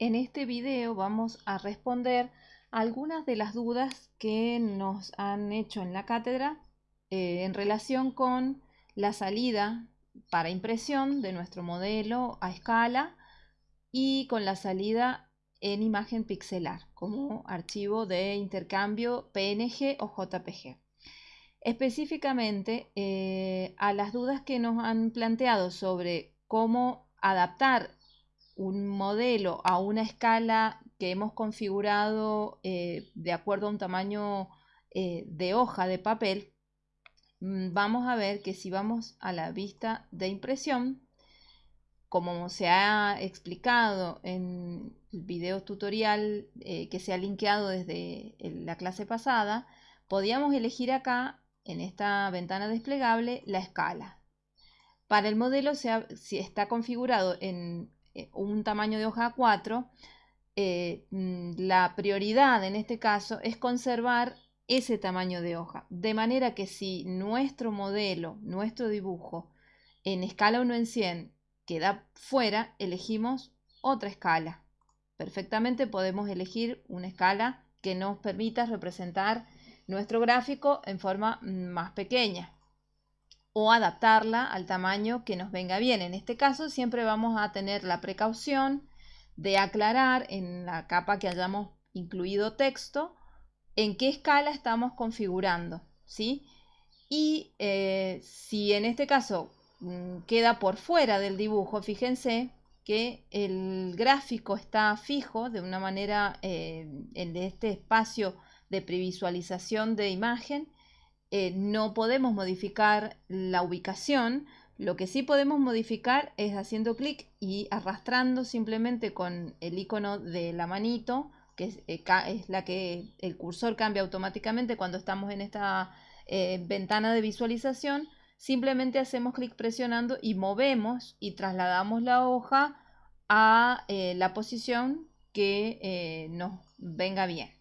En este video vamos a responder algunas de las dudas que nos han hecho en la cátedra eh, en relación con la salida para impresión de nuestro modelo a escala y con la salida en imagen pixelar como archivo de intercambio PNG o JPG. Específicamente eh, a las dudas que nos han planteado sobre cómo adaptar un modelo a una escala que hemos configurado eh, de acuerdo a un tamaño eh, de hoja de papel, mm, vamos a ver que si vamos a la vista de impresión, como se ha explicado en el video tutorial eh, que se ha linkeado desde la clase pasada, podíamos elegir acá, en esta ventana desplegable, la escala. Para el modelo, si está configurado en un tamaño de hoja 4, eh, mm, la prioridad en este caso es conservar ese tamaño de hoja. De manera que si nuestro modelo, nuestro dibujo, en escala 1 en 100 queda fuera, elegimos otra escala. Perfectamente podemos elegir una escala que nos permita representar nuestro gráfico en forma mm, más pequeña o adaptarla al tamaño que nos venga bien. En este caso siempre vamos a tener la precaución de aclarar en la capa que hayamos incluido texto en qué escala estamos configurando. ¿sí? Y eh, si en este caso mm, queda por fuera del dibujo, fíjense que el gráfico está fijo de una manera eh, en este espacio de previsualización de imagen eh, no podemos modificar la ubicación, lo que sí podemos modificar es haciendo clic y arrastrando simplemente con el icono de la manito, que es, eh, la que el cursor cambia automáticamente cuando estamos en esta eh, ventana de visualización. Simplemente hacemos clic presionando y movemos y trasladamos la hoja a la posición que nos venga bien.